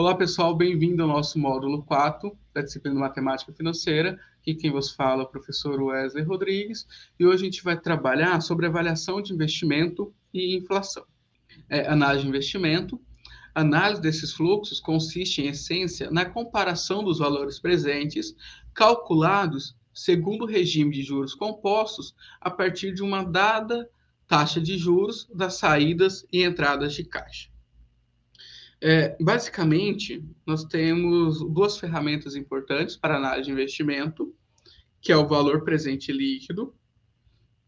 Olá, pessoal, bem-vindo ao nosso módulo 4 da disciplina de Matemática Financeira. Aqui quem vos fala é o professor Wesley Rodrigues e hoje a gente vai trabalhar sobre avaliação de investimento e inflação. É, análise de investimento. Análise desses fluxos consiste, em essência, na comparação dos valores presentes calculados segundo o regime de juros compostos a partir de uma dada taxa de juros das saídas e entradas de caixa. É, basicamente, nós temos duas ferramentas importantes para análise de investimento, que é o valor presente líquido,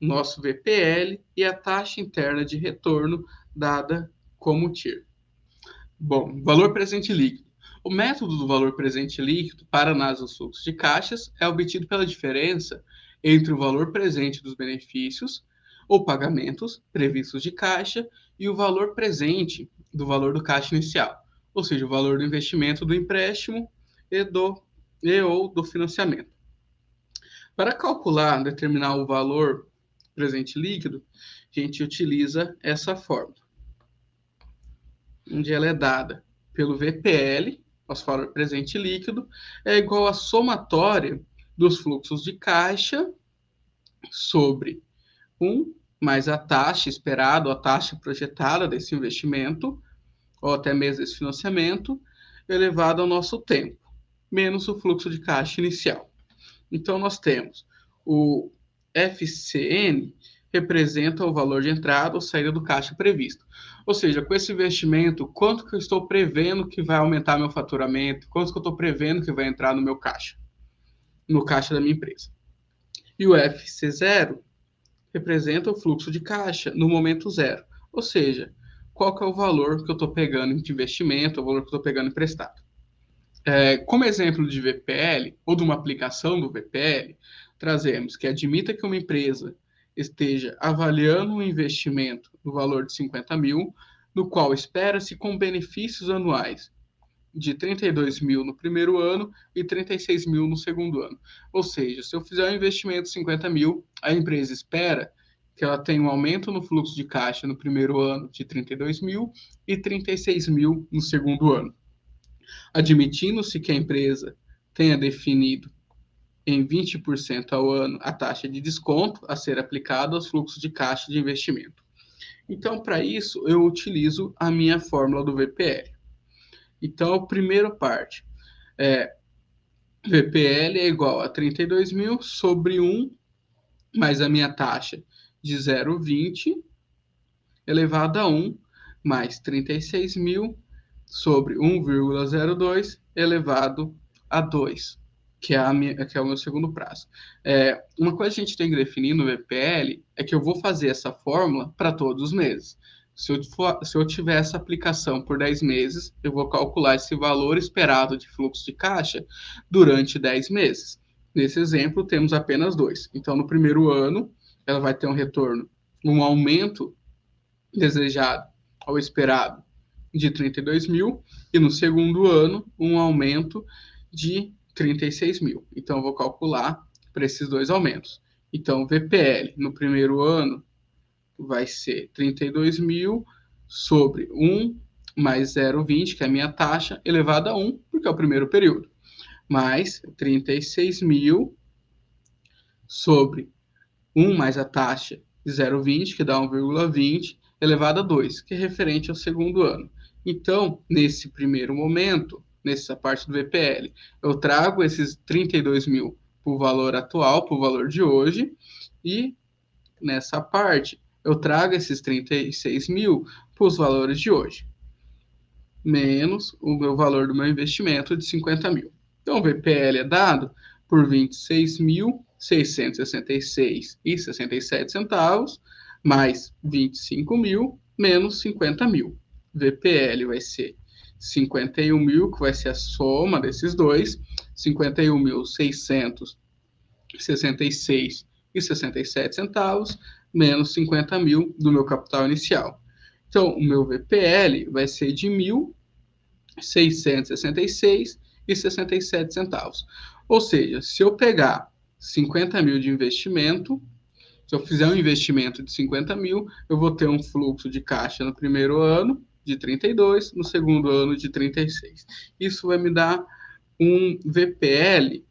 nosso VPL e a taxa interna de retorno dada como TIR. Bom, valor presente líquido. O método do valor presente líquido para análise dos fluxos de caixas é obtido pela diferença entre o valor presente dos benefícios ou pagamentos previstos de caixa e o valor presente do valor do caixa inicial, ou seja, o valor do investimento do empréstimo e, do, e ou do financiamento. Para calcular, determinar o valor presente líquido, a gente utiliza essa fórmula, onde ela é dada pelo VPL, nosso valor presente líquido, é igual à somatória dos fluxos de caixa sobre 1 mais a taxa esperada, a taxa projetada desse investimento, ou até mesmo desse financiamento, elevado ao nosso tempo, menos o fluxo de caixa inicial. Então, nós temos o FCN representa o valor de entrada ou saída do caixa previsto. Ou seja, com esse investimento, quanto que eu estou prevendo que vai aumentar meu faturamento, quanto que eu estou prevendo que vai entrar no meu caixa, no caixa da minha empresa. E o FC0 representa o fluxo de caixa no momento zero. Ou seja, qual que é o valor que eu estou pegando de investimento, o valor que eu estou pegando emprestado. É, como exemplo de VPL, ou de uma aplicação do VPL, trazemos que admita que uma empresa esteja avaliando um investimento no valor de 50 mil, no qual espera-se com benefícios anuais de 32 mil no primeiro ano e 36 mil no segundo ano. Ou seja, se eu fizer um investimento de 50 mil, a empresa espera que ela tenha um aumento no fluxo de caixa no primeiro ano de 32 mil e 36 mil no segundo ano. Admitindo-se que a empresa tenha definido em 20% ao ano a taxa de desconto a ser aplicada aos fluxos de caixa de investimento. Então, para isso, eu utilizo a minha fórmula do VPL. Então, a primeira parte é VPL é igual a 32 mil sobre 1 mais a minha taxa de 0,20 elevado a 1 mais 36 mil sobre 1,02 elevado a 2, que é, a minha, que é o meu segundo prazo. É, uma coisa que a gente tem que definir no VPL é que eu vou fazer essa fórmula para todos os meses. Se eu, for, se eu tiver essa aplicação por 10 meses, eu vou calcular esse valor esperado de fluxo de caixa durante 10 meses. Nesse exemplo, temos apenas dois. Então, no primeiro ano, ela vai ter um retorno, um aumento desejado ou esperado de 32 mil, e no segundo ano, um aumento de 36 mil. Então, eu vou calcular para esses dois aumentos. Então, VPL no primeiro ano vai ser 32 mil sobre 1 mais 0,20, que é a minha taxa, elevado a 1, porque é o primeiro período, mais 36 mil sobre 1 mais a taxa de 0,20, que dá 1,20, elevado a 2, que é referente ao segundo ano. Então, nesse primeiro momento, nessa parte do VPL, eu trago esses 32 mil para o valor atual, para o valor de hoje, e nessa parte eu trago esses 36 mil para os valores de hoje, menos o meu valor do meu investimento de 50 mil. Então, o VPL é dado por 26.666 e 67 centavos, mais 25 mil, menos 50 mil. VPL vai ser 51 mil, que vai ser a soma desses dois, 51.666 e 67 centavos, menos 50 mil do meu capital inicial. Então, o meu VPL vai ser de 1.666 e 67 centavos. Ou seja, se eu pegar 50 mil de investimento, se eu fizer um investimento de 50 mil, eu vou ter um fluxo de caixa no primeiro ano de 32, no segundo ano de 36. Isso vai me dar um VPL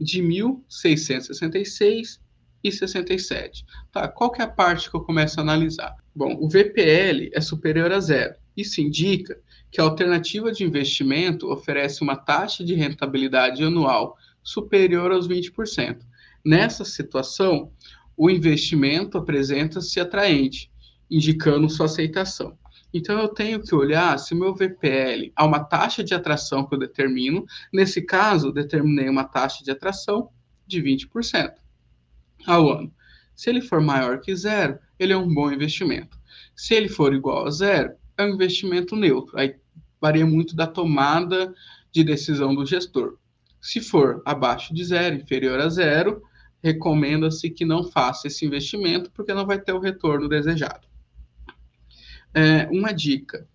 de 1.666 e 67. Tá, qual que é a parte que eu começo a analisar? Bom, o VPL é superior a zero. Isso indica que a alternativa de investimento oferece uma taxa de rentabilidade anual superior aos 20%. Nessa situação, o investimento apresenta-se atraente, indicando sua aceitação. Então, eu tenho que olhar se o meu VPL há uma taxa de atração que eu determino. Nesse caso, determinei uma taxa de atração de 20% ao ano. Se ele for maior que zero, ele é um bom investimento. Se ele for igual a zero, é um investimento neutro. Aí varia muito da tomada de decisão do gestor. Se for abaixo de zero, inferior a zero, recomenda-se que não faça esse investimento porque não vai ter o retorno desejado. É, uma dica: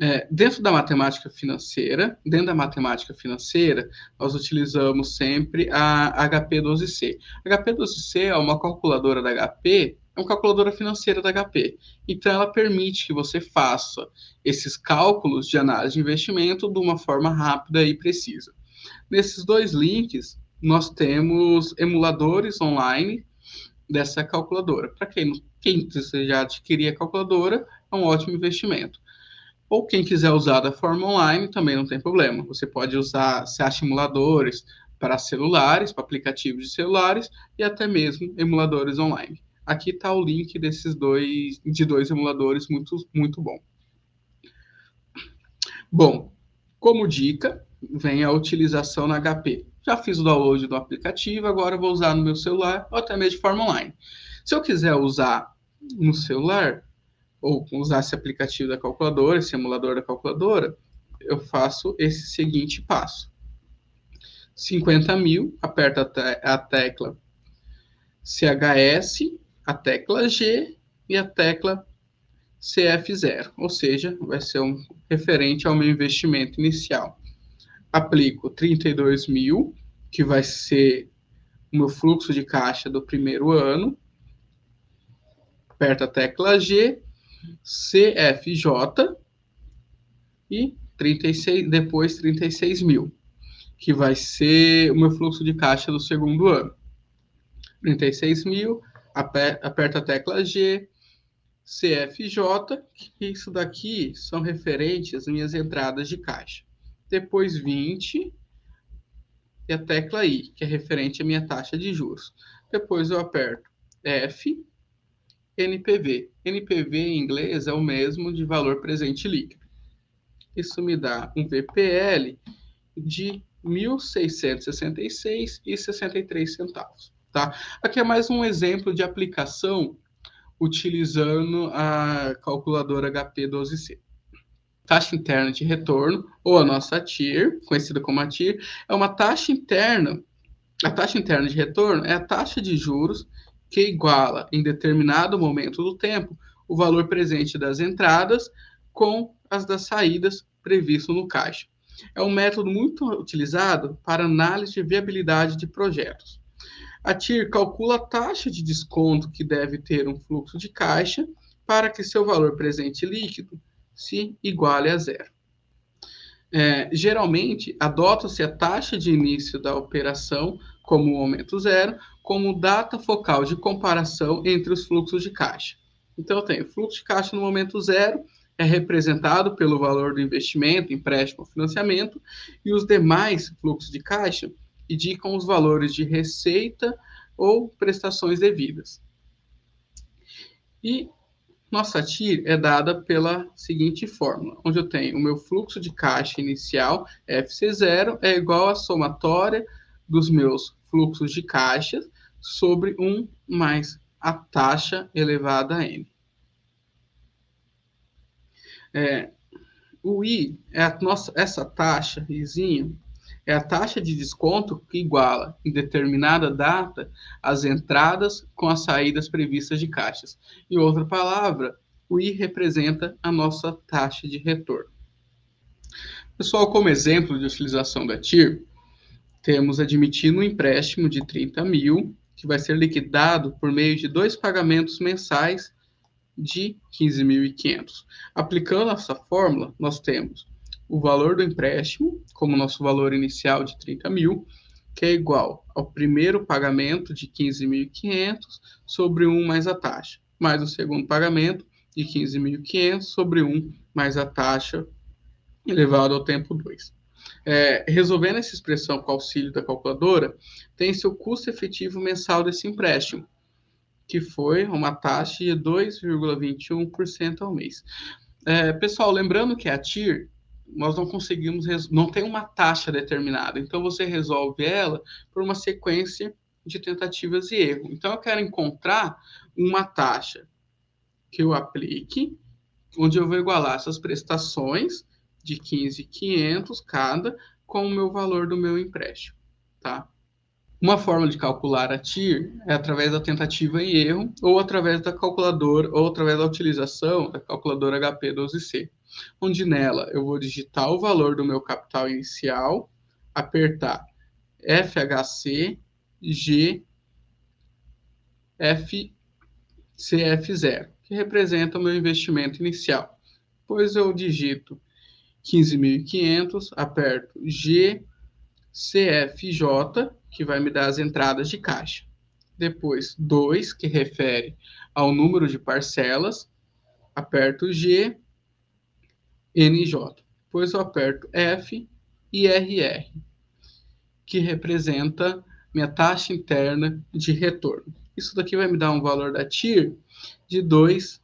é, dentro da matemática financeira, dentro da matemática financeira, nós utilizamos sempre a HP12C. A HP12C é uma calculadora da HP, é uma calculadora financeira da HP. Então, ela permite que você faça esses cálculos de análise de investimento de uma forma rápida e precisa. Nesses dois links, nós temos emuladores online dessa calculadora. Para quem, quem já adquirir a calculadora, é um ótimo investimento. Ou quem quiser usar da forma online, também não tem problema. Você pode usar SEA emuladores para celulares, para aplicativos de celulares e até mesmo emuladores online. Aqui está o link desses dois, de dois emuladores muito, muito bom. Bom, como dica, vem a utilização na HP. Já fiz o download do aplicativo, agora vou usar no meu celular ou até mesmo de forma online. Se eu quiser usar no celular, ou usar esse aplicativo da calculadora, esse emulador da calculadora, eu faço esse seguinte passo. 50 mil, aperta a tecla CHS, a tecla G e a tecla CF0, ou seja, vai ser um referente ao meu investimento inicial. Aplico 32 mil, que vai ser o meu fluxo de caixa do primeiro ano. Aperto a tecla G CFJ e 36, depois 36 mil, que vai ser o meu fluxo de caixa do segundo ano. 36 mil, aperta a tecla G, CFJ, que isso daqui são referentes às minhas entradas de caixa. Depois 20 e a tecla I, que é referente à minha taxa de juros. Depois eu aperto F, NPV. NPV em inglês é o mesmo de valor presente líquido. Isso me dá um VPL de 1.666,63 centavos. Tá? Aqui é mais um exemplo de aplicação utilizando a calculadora HP12C. Taxa interna de retorno, ou a nossa TIR, conhecida como a TIR, é uma taxa interna. A taxa interna de retorno é a taxa de juros que iguala, em determinado momento do tempo, o valor presente das entradas com as das saídas previsto no caixa. É um método muito utilizado para análise de viabilidade de projetos. A TIR calcula a taxa de desconto que deve ter um fluxo de caixa para que seu valor presente líquido se iguale a zero. É, geralmente, adota-se a taxa de início da operação como o momento zero, como data focal de comparação entre os fluxos de caixa. Então, eu tenho fluxo de caixa no momento zero, é representado pelo valor do investimento, empréstimo financiamento, e os demais fluxos de caixa indicam os valores de receita ou prestações devidas. E nossa TIR é dada pela seguinte fórmula, onde eu tenho o meu fluxo de caixa inicial, FC0, é igual à somatória dos meus fluxos de caixa sobre 1 mais a taxa elevada a n. É, o i é a nossa, essa taxa, izinho, é a taxa de desconto que iguala, em determinada data, as entradas com as saídas previstas de caixas. Em outra palavra, o I representa a nossa taxa de retorno. Pessoal, como exemplo de utilização da TIR, temos admitindo um empréstimo de 30 mil, que vai ser liquidado por meio de dois pagamentos mensais de 15.500. Aplicando essa fórmula, nós temos o valor do empréstimo, como nosso valor inicial de 30 mil, que é igual ao primeiro pagamento de 15.500 sobre 1 mais a taxa, mais o segundo pagamento de 15.500 sobre 1 mais a taxa elevado ao tempo 2. É, resolvendo essa expressão com auxílio da calculadora, tem-se o custo efetivo mensal desse empréstimo, que foi uma taxa de 2,21% ao mês. É, pessoal, lembrando que a TIR, nós não conseguimos, não tem uma taxa determinada, então você resolve ela por uma sequência de tentativas e erro. Então eu quero encontrar uma taxa que eu aplique, onde eu vou igualar essas prestações de 15,500 cada com o meu valor do meu empréstimo, tá? Uma forma de calcular a TIR é através da tentativa e erro ou através da calculadora ou através da utilização da calculadora HP12C, onde nela eu vou digitar o valor do meu capital inicial, apertar FHC G F CF0, que representa o meu investimento inicial. Depois eu digito 15.500, aperto GCFJ, que vai me dar as entradas de caixa. Depois 2, que refere ao número de parcelas, aperto G, NJ. Depois eu aperto F e RR, que representa minha taxa interna de retorno. Isso daqui vai me dar um valor da TIR de 2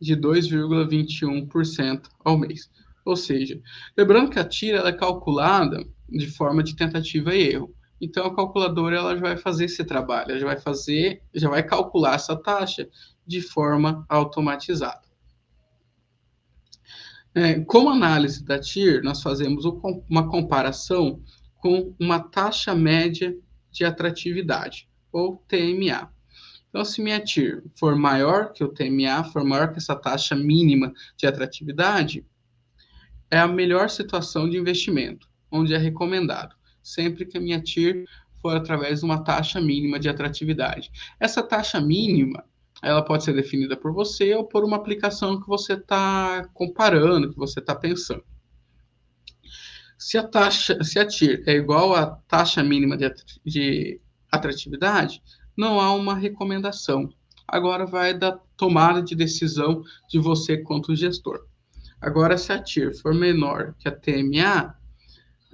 de 2,21% ao mês. Ou seja, lembrando que a TIR ela é calculada de forma de tentativa e erro. Então a calculadora ela já vai fazer esse trabalho, já vai fazer, já vai calcular essa taxa de forma automatizada. É, como análise da TIR, nós fazemos uma comparação com uma taxa média de atratividade, ou TMA. Então, se minha TIR for maior que o TMA, for maior que essa taxa mínima de atratividade, é a melhor situação de investimento, onde é recomendado, sempre que a minha TIR for através de uma taxa mínima de atratividade. Essa taxa mínima, ela pode ser definida por você ou por uma aplicação que você está comparando, que você está pensando. Se a taxa, se a TIR é igual à taxa mínima de, de atratividade, não há uma recomendação. Agora vai da tomada de decisão de você quanto gestor. Agora, se a TIR for menor que a TMA,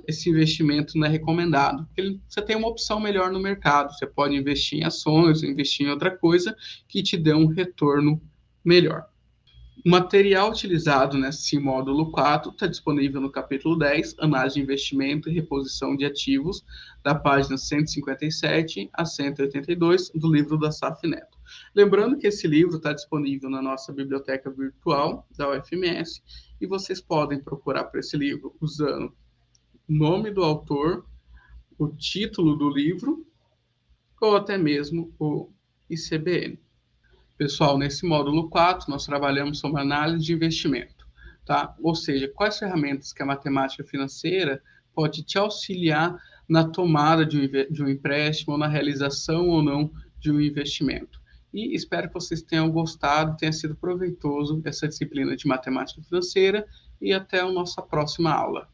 esse investimento não é recomendado. Porque você tem uma opção melhor no mercado. Você pode investir em ações, investir em outra coisa que te dê um retorno melhor. O material utilizado nesse módulo 4 está disponível no capítulo 10, Análise de Investimento e Reposição de Ativos, da página 157 a 182 do livro da Saf Neto. Lembrando que esse livro está disponível na nossa biblioteca virtual da UFMS e vocês podem procurar por esse livro usando o nome do autor, o título do livro ou até mesmo o ICBN. Pessoal, nesse módulo 4, nós trabalhamos sobre análise de investimento, tá? Ou seja, quais ferramentas que a matemática financeira pode te auxiliar na tomada de um, empréstimo, ou na realização ou não de um investimento. E espero que vocês tenham gostado, tenha sido proveitoso essa disciplina de matemática financeira e até a nossa próxima aula.